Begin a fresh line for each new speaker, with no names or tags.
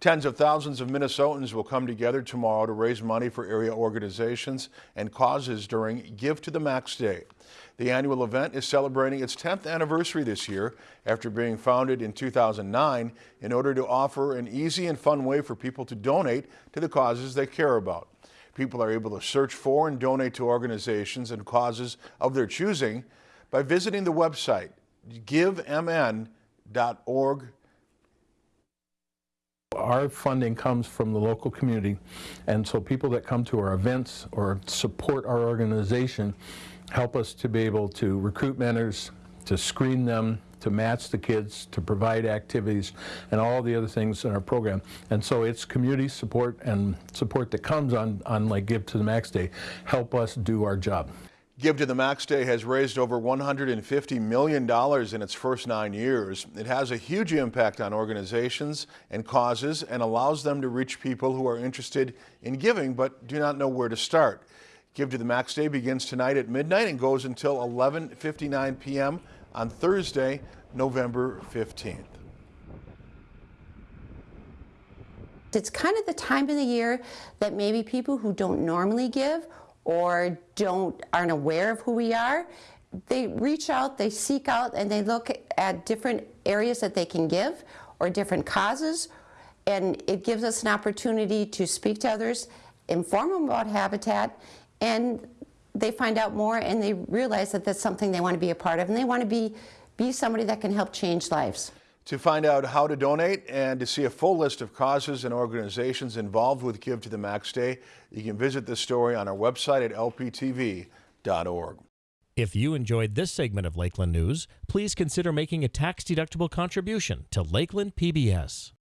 Tens of thousands of Minnesotans will come together tomorrow to raise money for area organizations and causes during Give to the Max Day. The annual event is celebrating its 10th anniversary this year after being founded in 2009 in order to offer an easy and fun way for people to donate to the causes they care about. People are able to search for and donate to organizations and causes of their choosing by visiting the website givemn.org
our funding comes from the local community and so people that come to our events or support our organization help us to be able to recruit mentors, to screen them, to match the kids, to provide activities, and all the other things in our program. And so it's community support and support that comes on, on like Give to the Max Day help us do our job.
Give to the Max Day has raised over $150 million in its first nine years. It has a huge impact on organizations and causes and allows them to reach people who are interested in giving but do not know where to start. Give to the Max Day begins tonight at midnight and goes until 11.59 p.m. on Thursday, November 15th.
It's kind of the time of the year that maybe people who don't normally give or don't aren't aware of who we are, they reach out, they seek out, and they look at different areas that they can give or different causes, and it gives us an opportunity to speak to others, inform them about Habitat, and they find out more and they realize that that's something they want to be a part of, and they want to be, be somebody that can help change lives.
To find out how to donate and to see a full list of causes and organizations involved with Give to the Max Day, you can visit this story on our website at lptv.org.
If you enjoyed this segment of Lakeland News, please consider making a tax-deductible contribution to Lakeland PBS.